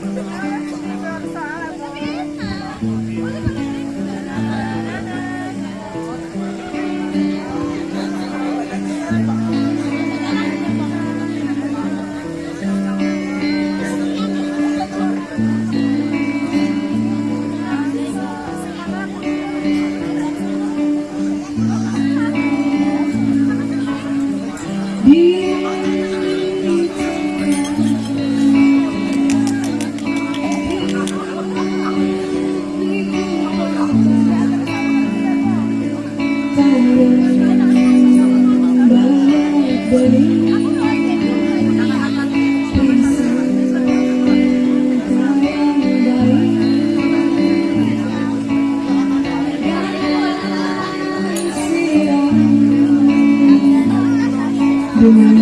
Thank you. Amen.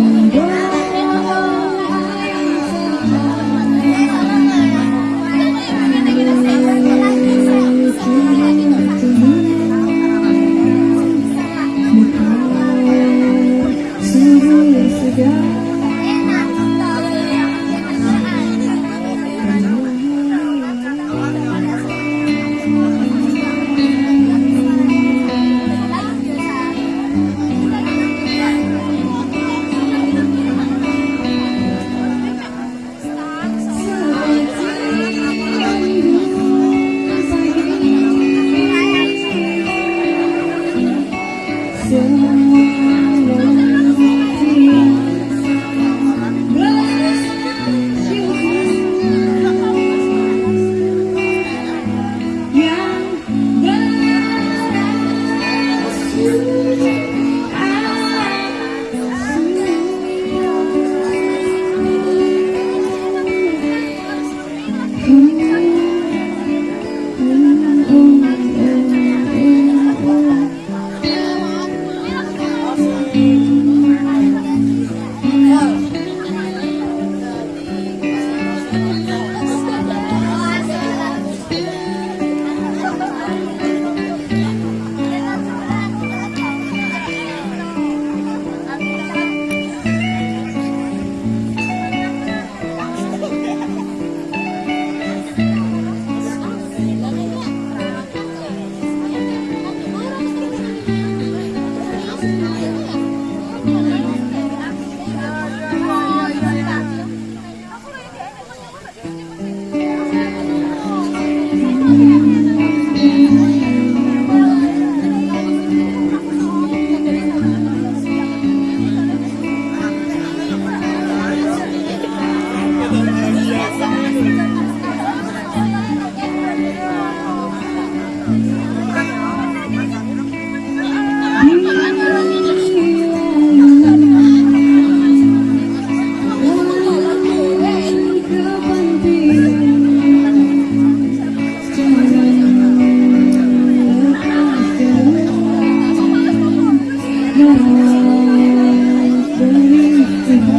your belief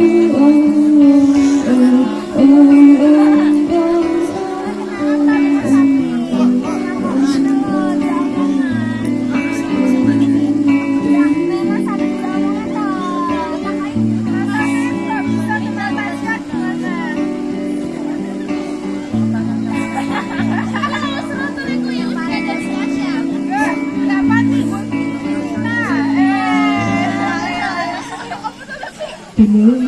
oh, oh, oh. Seperti